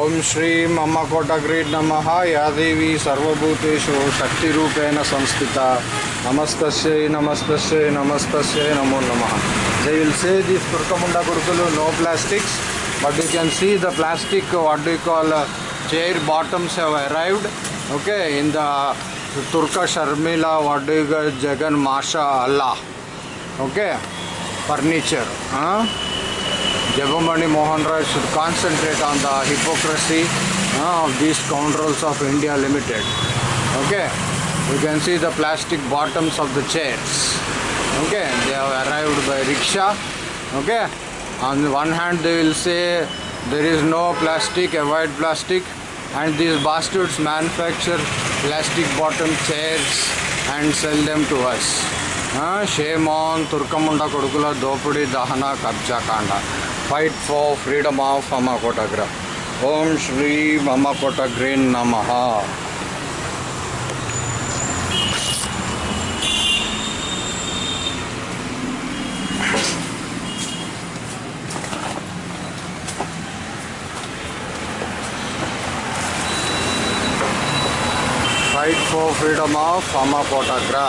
ಓಂ ಶ್ರೀಂ ಅಮ್ಮ ಕೋಟಗ್ರೀಡ್ ನಮಃ. ಯಾದೇವಿ ಸರ್ವಭೂತೇಶು ಶಕ್ತಿರೂಪೇಣ ಸಂಸ್ಥಿತ. ನಮಸ್ತಸ್ಯೈ ನಮಸ್ತಸ್ಯೈ ನಮಸ್ತಸ್ಯೈ, ನಮೋ ನಮಃ. ದೇ ವಿಲ್ ಸೇ ದಿಸ್ ತುರ್ಕಮುಂಡ ಗುರುಕುಲು no plastics but you can see the plastic what do call chair bottoms have arrived okay in the ತುರ್ಕ Sharmila what do Jagan ಮಾಷಾ ಅಲ್ಲಾ ಓಕೆ ಫರ್ನಿಚರ್ ಹಾಂ Jabamani Mohan should concentrate on the hypocrisy uh, of these scoundrels of India Limited. Okay, you can see the plastic bottoms of the chairs. Okay, they have arrived by rickshaw. Okay, on the one hand they will say there is no plastic, avoid plastic and these bastards manufacture plastic bottom chairs and sell them to us. Uh, shame on Turkamunda Kodukula Dopudi Dahana Kabja Kanda. Fight for freedom of अमा कोटाग्र ओम श्री अमा कोटाग्री नम fight for freedom of अमा कोटाग्रा